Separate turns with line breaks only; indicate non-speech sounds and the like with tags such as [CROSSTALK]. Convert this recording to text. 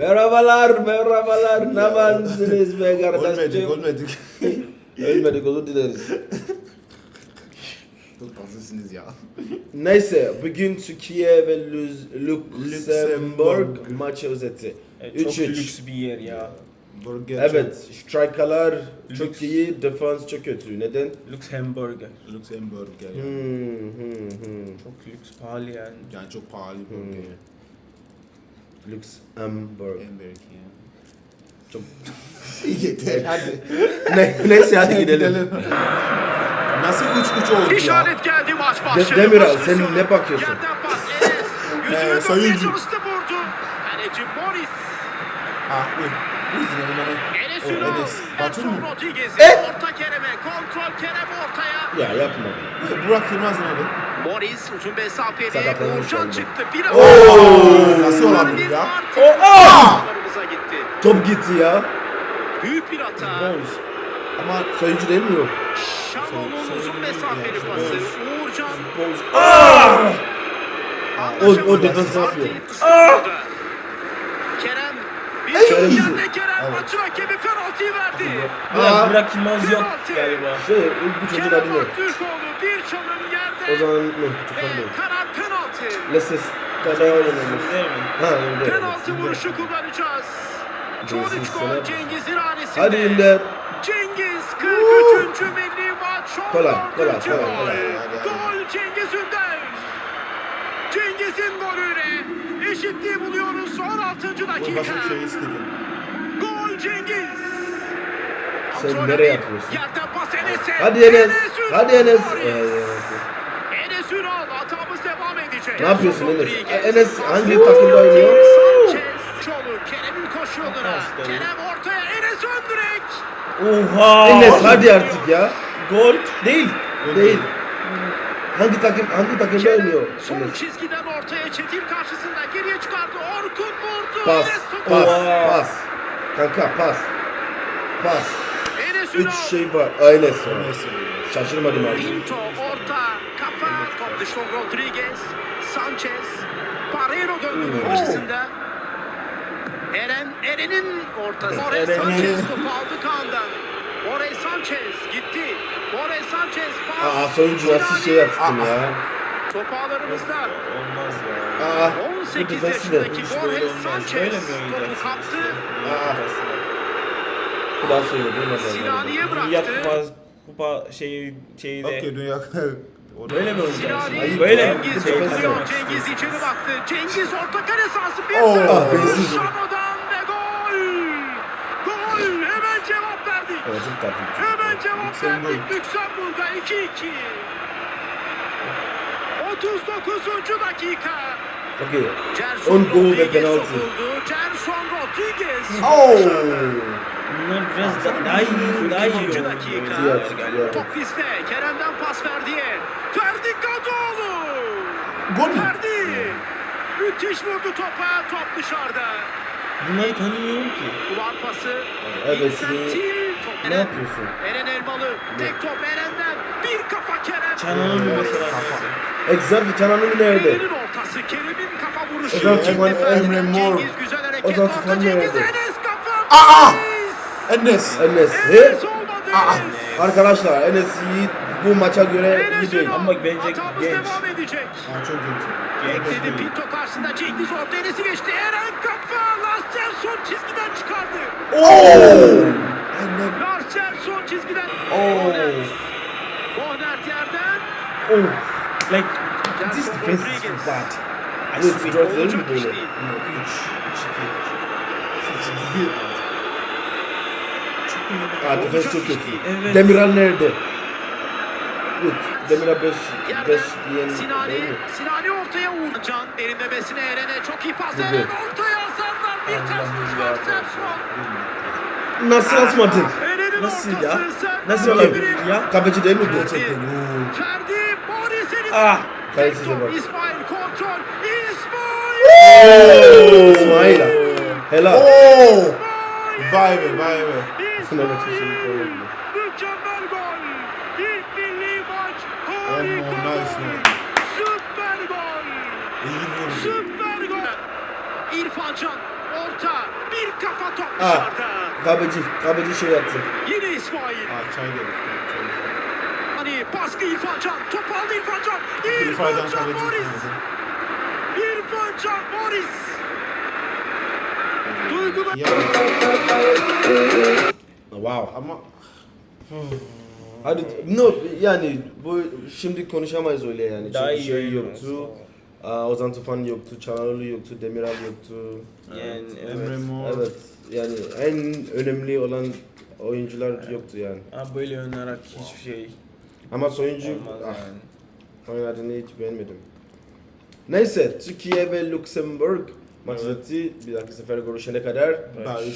Merhabalar, merhabalar. Ne varsınız be
Ölmedik,
kardeşim?
ölmedik. [LAUGHS]
Ölmedik, özür dileriz.
Çok tatlısınız ya.
Neyse, bugün Türkiye ve Luxemburg maçı özeti.
E, çok
3-3.
lüks bir yer ya.
Burger
Evet, strikerlar çok iyi, defans çok kötü. Neden?
Luxemburg.
Luxemburg ya.
Hmm, hmm, hmm.
Çok lüks, pahalı yani.
Yani çok pahalı bir
Hmm. Luxemburg.
Ya.
Çok... [LAUGHS]
Yeter [LAUGHS] hadi.
ne, neyse hadi gidelim.
Nasıl 3-3 oldu ya?
İşaret geldi maç
De-
başladı.
Demiral,
Baş
sen ne bakıyorsun?
Yerden pas [LAUGHS] Enes. Yüzünü
Ee,
dönmeye
sayıncı.
çalıştı vurdu. Kaleci Morris.
Ah bu. Bu yüzden bana.
Enes
O
Ünal.
Enes. Batu
Edson
mu?
Rodriguez.
Eh!
Orta Kerem'e. Kontrol Kerem ortaya.
Ya yapma.
Burak Yılmaz ne abi?
Morris uzun mesafeli.
Sakatlanmış
Uğurcan çıktı. Bir
Oo, nasıl olabilir ya?
Martinez'e gitti.
Top gitti ya.
Büyük bir hata.
Boys.
Ama
Sayıcı değil mi yok?
Şalon'un uzun mesafeli pası. Uğurcan.
Boys. Aa!
Anlaşamadı.
o defans ne yapıyor?
Kerem. Bir
Kerem.
yerde Kerem
Evet.
maçı rakibi penaltıyı verdi.
Aa.
Burak Yılmaz yok galiba.
Şey, bu çocuğun adı ne?
Bir çalım yerde.
O zaman ne? Tufan değil.
karar penaltı.
Leses oynamış.
Değil mi?
Ha öyle.
Penaltı vuruşu kullanacağız. Son
Cengiz
3
sana-
gol Cengiz'in hanesinde.
Hadi İnder.
Cengiz 43. milli maç.
Kolay, kolay, kolay,
gol.
kolay.
Gol Cengiz Ünder. Cengiz'in golüyle eşitliği buluyoruz son 6.
bu
dakika.
başka şey.
Gol Cengiz.
Sen
Kontrol
nereye
edip
yapıyorsun?
Yerden.
Hadi Enes. Hadi Enes.
Enes Ünal hatamız devam edecek.
Ne yapıyorsun Enes?
Rodriguez.
Enes hangi takımda oynuyor?
Çoluk Kerem'in koşu yoluna.
Pas da iyi.
Kerem ortaya Enes ön direk.
Oha!
Enes hadi artık ya.
Gol değil.
Değil. Hangi takım hangi takımda oynuyor?
Son
Enes?
çizgiden ortaya Çetin karşısında geriye çıkardı. Orkun vurdu.
Pas, pas, pas. Kanka pas. Pas.
Enes
Üç şey var.
Neyse.
Şaşırmadım abi.
Pinto orta kafa top dışına Rodriguez Sanchez Barreiro döndü
Hmm.
karşısında Eren Eren'in ortası
Eren.
Sanchez topu aldı Kaan'dan Borre Sanchez gitti Borre Sanchez pas
Aa soyuncu nasıl şey yaptın ya?
top ağlarımızda
Olmaz ya.
Aa bu
18
defensi de.
yaşındaki Borre. Sanchez
Böyle mi
topu kaptı
Aa. Bu daha söyle değil mi?
Sinani'ye
Dünya
bıraktı
kupa, kupa şeyi, şeyi de.
Okey dünya. [LAUGHS]
Böyle mi oynayacaksın?
Sinani
Ayıp
Böyle mi?
Cengiz. Cengiz içeri baktı. Cengiz orta kare sahası bir
Oh.
tane. [LAUGHS]
Ah, bensiz.
Şamo'dan ve gol. Gol. Hemen
Evet, çok tatlı.
Hemen cevap verdik. Lüksemburg'a 2-2. 39. dakika.
Okey.
Gerson
On gol ve penaltı.
Gerson Rodriguez.
Oh!
Bunlar biraz da, daha iyi, daha iyi
42.
oynuyor.
dakika.
Diğer, diğer.
Top bizde. Kerem'den pas verdiye. Ferdi Kadıoğlu.
Gol mü?
Ferdi. Müthiş vurdu topa. Top dışarıda.
Bunları tanımıyorum ki.
Duvar pası.
Evet,
Incentil.
Ne yapıyorsun?
Eren Elmalı. Tek top Eren'den. Bir kafa Kerem.
Çananın bir mesela.
Exactly. Canan'ın nerede?
Eren'in ortası. Kerem'in kafa vuruşu.
Tufan
perdeden
Emre Mor.
O zaman Tufan nerede?
Aa!
Enes.
Enes.
Enes.
Aa!
Arkadaşlar Enes iyi bu maça göre iyi değil.
Ama bence genç.
devam edecek.
Aa, çok genç.
Bekledi Pinto karşısında Cengiz orta Enes'i geçti. Eren kafa. Larsen son çizgiden çıkardı.
Oh!
Çizgiden.
Oh!
Korner. Korner yerden.
Oh.
Like, this defense is so bad. I swear.
İş
böyle?
değil.
3, 2,
Aa defens çok kötü.
Evet.
Demiral nerede? Gut. Demiral 5
Yerden
5 diyen
Sinani? Sinani ortaya vurdu. Can derinlemesine Eren'e çok iyi pas. Eren ortaya Hazarlar bir ters vuruş var.
Nasıl atmadın?
Nasıl ya? Nasıl olabilir ya?
Kapıcı değil mi bu?
Gerçekten. Oo.
Ferdi, Boris'in
Ah!
Top,
bak.
İsmail kontrol. İsmail!
İsmail. Helal.
Oh! Vay be vay be.
Koyalım.
Mükemmel gol. İlk milli maç.
Oh,
Harika gol. Süper gol. Süper gol. İrfan Can orta. Bir kafa top
Ah.
dışarıda.
Kahveci, kahveci şey yaptı.
Yine İsmail.
Aa çay geldi. Çay.
Hani baskı İrfan Can. Top aldı İrfan Can.
İrfan
İrfan Can
kaleci.
Morris. İrfan Can Morris. Duygular.
Ya
Wow.
ama
Hadi no yani bu şimdi konuşamayız öyle yani.
Daha
Çünkü
iyi
şey yoktu.
olsa.
Ozan Tufan yoktu, Çanaroğlu yoktu, Demiral yoktu.
Yani
Emre
evet.
Mor.
Evet. Yani en önemli olan oyuncular yoktu yani.
Abi böyle oynarak hiçbir şey
Ama soyuncu
olmaz
ah,
yani.
oynadığını hiç beğenmedim. Neyse Türkiye ve Luxemburg maçı
Evet.
Bir dahaki sefer görüşene kadar.
Barış.